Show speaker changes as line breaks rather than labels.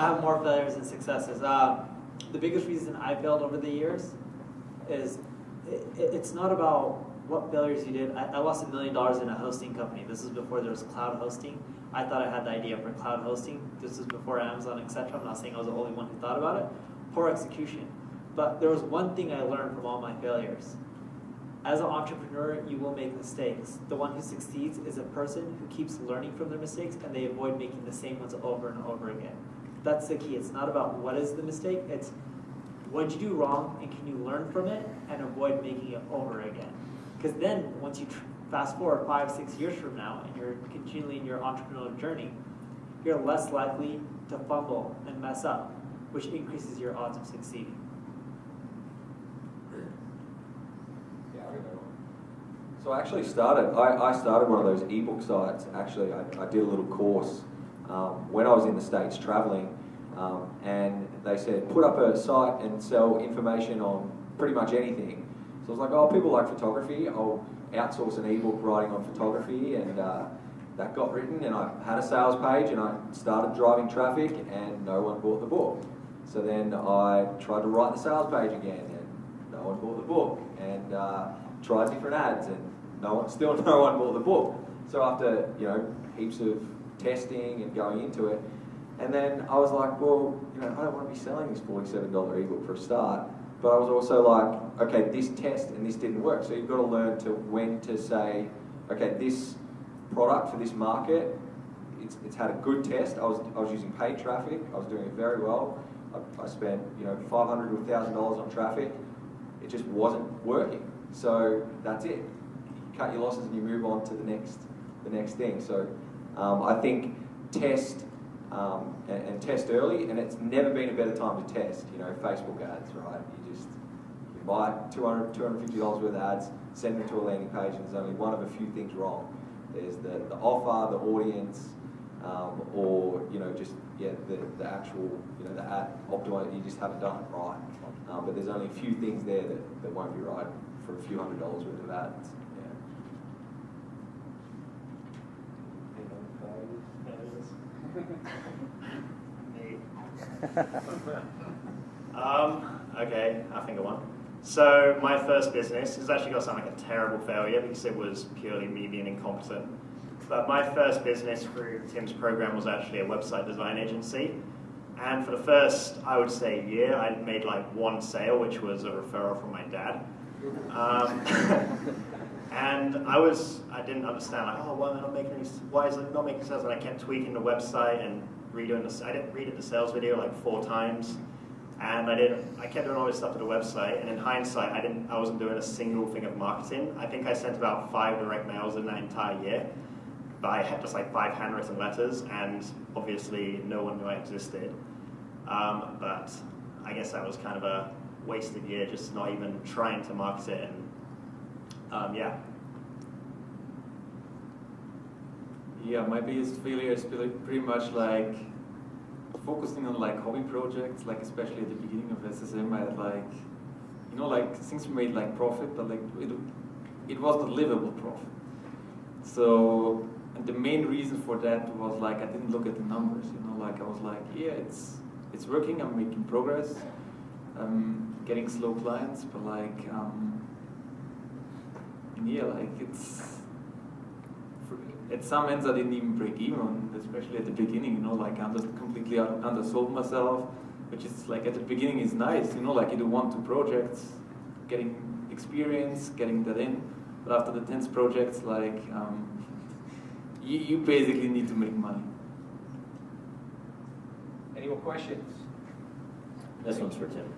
I have more failures than successes. Uh, the biggest reason I failed over the years is it, it's not about what failures you did. I, I lost a million dollars in a hosting company. This is before there was cloud hosting. I thought I had the idea for cloud hosting. This is before Amazon, etc. I'm not saying I was the only one who thought about it. Poor execution. But there was one thing I learned from all my failures. As an entrepreneur, you will make mistakes. The one who succeeds is a person who keeps learning from their mistakes and they avoid making the same ones over and over again. That's the key. It's not about what is the mistake, it's what did you do wrong and can you learn from it and avoid making it over again. Because then, once you fast forward five, six years from now and you're continually in your entrepreneurial journey, you're less likely to fumble and mess up, which increases your odds of succeeding.
So I actually started, I, I started one of those ebook sites. Actually, I, I did a little course um, when I was in the States traveling. Um, and they said, put up a site and sell information on pretty much anything. So I was like, oh, people like photography. I'll outsource an ebook writing on photography. And uh, that got written. And I had a sales page and I started driving traffic and no one bought the book. So then I tried to write the sales page again and no one bought the book. And uh, tried different ads and no one, still no one bought the book. So after, you know, heaps of testing and going into it, and then I was like, well, you know, I don't want to be selling this $47 ebook for a start. But I was also like, okay, this test and this didn't work. So you've got to learn to when to say, okay, this product for this market, it's, it's had a good test. I was, I was using paid traffic. I was doing it very well. I, I spent, you know, 500 to $1,000 on traffic. It just wasn't working. So that's it. You cut your losses and you move on to the next, the next thing. So um, I think test um, and, and, test early, and it's never been a better time to test, you know, Facebook ads, right? You just you buy 200 $250 worth of ads, send them to a landing page, and there's only one of a few things wrong. There's the, the offer, the audience, um, or, you know, just, yeah, the, the actual, you know, the ad optimize, you just haven't done it right. Um, but there's only a few things there that, that won't be right for a few hundred dollars worth of ads.
um, okay, I think I won. So my first business is actually to sound like a terrible failure because it was purely me being incompetent. But my first business through Tim's program was actually a website design agency. And for the first, I would say, year, I made like one sale, which was a referral from my dad. Um, and I was, I didn't understand, like, oh, why am I not making any, why is it not making sales? And I kept tweaking the website and redoing the, I didn't read the sales video like four times. And I did, I kept doing all this stuff to the website, and in hindsight, I didn't, I wasn't doing a single thing of marketing. I think I sent about five direct mails in that entire year, but I had just like five handwritten letters, and obviously no one knew I existed. Um, but I guess that was kind of a wasted year, just not even trying to market it, and um, yeah.
Yeah, my biggest failure is pretty much like focusing on like hobby projects, like especially at the beginning of SSM, I had like, you know, like things made like profit, but like it, it wasn't livable profit. So, and the main reason for that was like I didn't look at the numbers, you know, like I was like, yeah, it's it's working, I'm making progress, I'm getting slow clients, but like, um, yeah, like it's at some ends I didn't even break even, especially at the beginning, you know, like I just completely undersold myself, which is like at the beginning is nice, you know, like you do one, two projects, getting experience, getting that in, but after the 10th projects, like, um, you, you basically need to make money.
Any more questions?
This one's for Tim.